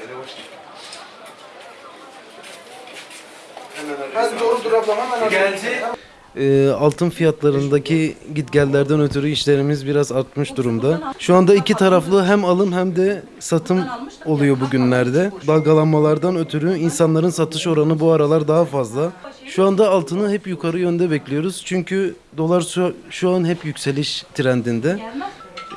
Nereye hoş doğru dur hemen. Geldi. E, altın fiyatlarındaki gitgellerden ötürü işlerimiz biraz artmış durumda. Şu anda iki taraflı hem alım hem de satım oluyor bugünlerde. Dalgalanmalardan ötürü insanların satış oranı bu aralar daha fazla. Şu anda altını hep yukarı yönde bekliyoruz. Çünkü dolar şu an hep yükseliş trendinde.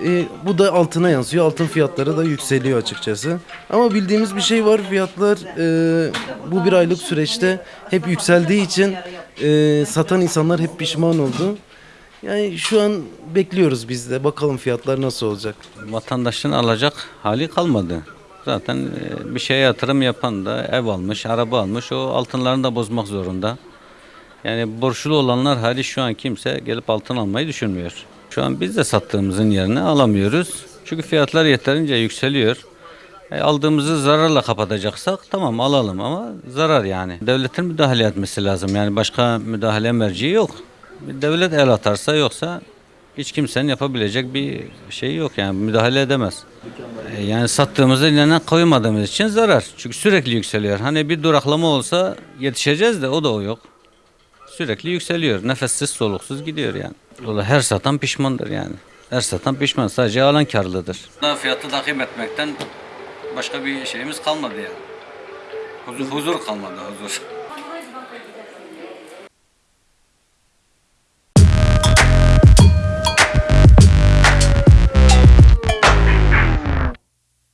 E, bu da altına yansıyor. Altın fiyatları da yükseliyor açıkçası. Ama bildiğimiz bir şey var. Fiyatlar e, bu bir aylık süreçte hep yükseldiği için e, satan insanlar hep pişman oldu. Yani şu an bekliyoruz biz de. Bakalım fiyatlar nasıl olacak. Vatandaşın alacak hali kalmadı. Zaten e, bir şeye yatırım yapan da ev almış, araba almış, o altınlarını da bozmak zorunda. Yani borçlu olanlar hali şu an kimse gelip altın almayı düşünmüyor. Şu an biz de sattığımızın yerine alamıyoruz. Çünkü fiyatlar yeterince yükseliyor. E, aldığımızı zararla kapatacaksak tamam alalım ama zarar yani. Devletin müdahale etmesi lazım. Yani başka müdahale merciği yok. Devlet el atarsa yoksa hiç kimsenin yapabilecek bir şey yok yani müdahale edemez. E, Yani sattığımızda eline koymadığımız için zarar. Çünkü sürekli yükseliyor. Hani bir duraklama olsa yetişeceğiz de o da o yok. Sürekli yükseliyor. Nefessiz soluksuz gidiyor yani. Dolayı her satan pişmandır yani. Her satan pişman. Sadece alan karlıdır. Fiyatı takip etmekten başka bir şeyimiz kalmadı yani. Huzur, huzur kalmadı huzur.